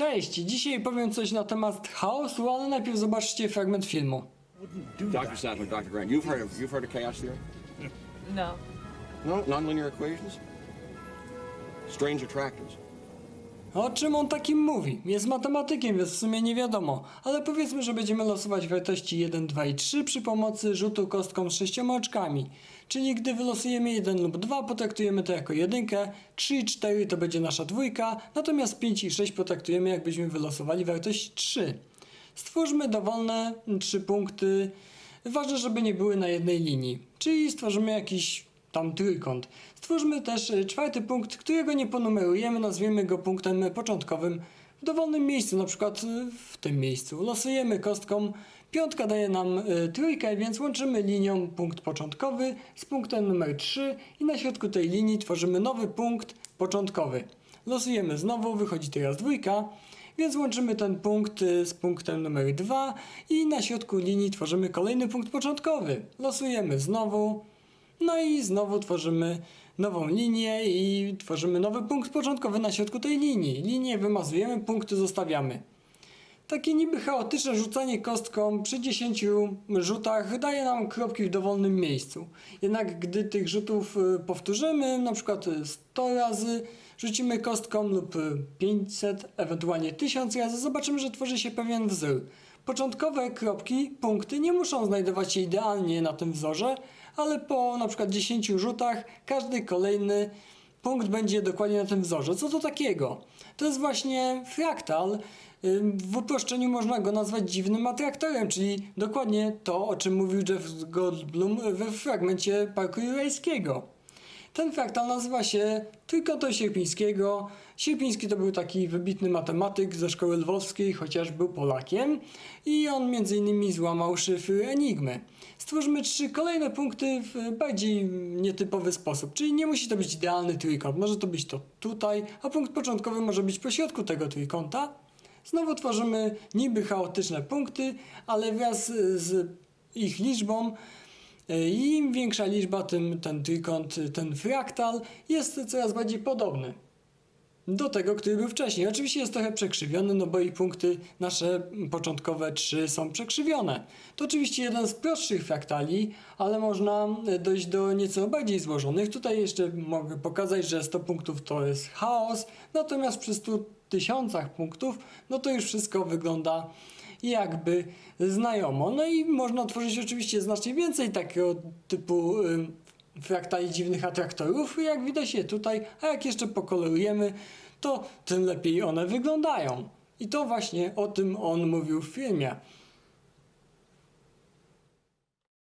Cześć, dzisiaj powiem coś na temat chaosu, ale najpierw zobaczcie fragment filmu. Dr. Sadler, Dr. Grant, you've heard of you've heard of chaos theory? No. No, nonlinear equations. Strange attractors. O czym on takim mówi? Jest matematykiem, więc w sumie nie wiadomo, ale powiedzmy, że będziemy losować wartości 1, 2 i 3 przy pomocy rzutu kostką z sześcioma oczkami. Czyli gdy wylosujemy 1 lub 2, potraktujemy to jako jedynkę, 3 i 4 to będzie nasza dwójka, natomiast 5 i 6 potraktujemy jakbyśmy wylosowali wartość 3. Stwórzmy dowolne 3 punkty, ważne, żeby nie były na jednej linii, czyli stworzymy jakiś tam trójkąt. Stwórzmy też y, czwarty punkt, którego nie ponumerujemy, nazwiemy go punktem początkowym w dowolnym miejscu, na przykład y, w tym miejscu. Losujemy kostką, piątka daje nam y, trójkę, więc łączymy linią punkt początkowy z punktem numer 3 i na środku tej linii tworzymy nowy punkt początkowy. Losujemy znowu, wychodzi teraz dwójka, więc łączymy ten punkt z punktem numer 2 i na środku linii tworzymy kolejny punkt początkowy. Losujemy znowu, no i znowu tworzymy nową linię i tworzymy nowy punkt początkowy na środku tej linii. Linię wymazujemy, punkty zostawiamy. Takie niby chaotyczne rzucanie kostką przy 10 rzutach daje nam kropki w dowolnym miejscu. Jednak gdy tych rzutów y, powtórzymy, na przykład y, 100 razy, rzucimy kostką lub y, 500, ewentualnie 1000 razy, zobaczymy, że tworzy się pewien wzór. Początkowe kropki, punkty nie muszą znajdować się idealnie na tym wzorze, ale po na przykład 10 rzutach każdy kolejny punkt będzie dokładnie na tym wzorze. Co to takiego? To jest właśnie fraktal. W uproszczeniu można go nazwać dziwnym atraktorem, czyli dokładnie to, o czym mówił Jeff Goldblum we fragmencie Parku Jurajskiego. Ten fraktal nazywa się trójkątem sierpińskiego. Sierpiński to był taki wybitny matematyk ze szkoły lwowskiej, chociaż był Polakiem i on m.in. złamał szyfry Enigmy. Stwórzmy trzy kolejne punkty w bardziej nietypowy sposób, czyli nie musi to być idealny trójkąt, może to być to tutaj, a punkt początkowy może być pośrodku tego trójkąta. Znowu tworzymy niby chaotyczne punkty, ale wraz z ich liczbą i Im większa liczba, tym ten trójkąt, ten fraktal jest coraz bardziej podobny do tego, który był wcześniej. Oczywiście jest trochę przekrzywiony, no bo i punkty nasze początkowe 3 są przekrzywione. To oczywiście jeden z prostszych fraktali, ale można dojść do nieco bardziej złożonych. Tutaj jeszcze mogę pokazać, że 100 punktów to jest chaos, natomiast przy 100 tysiącach punktów, no to już wszystko wygląda jakby znajomo. No i można tworzyć oczywiście znacznie więcej takiego typu fraktali dziwnych atraktorów, jak widać je tutaj, a jak jeszcze pokolorujemy, to tym lepiej one wyglądają. I to właśnie o tym on mówił w filmie.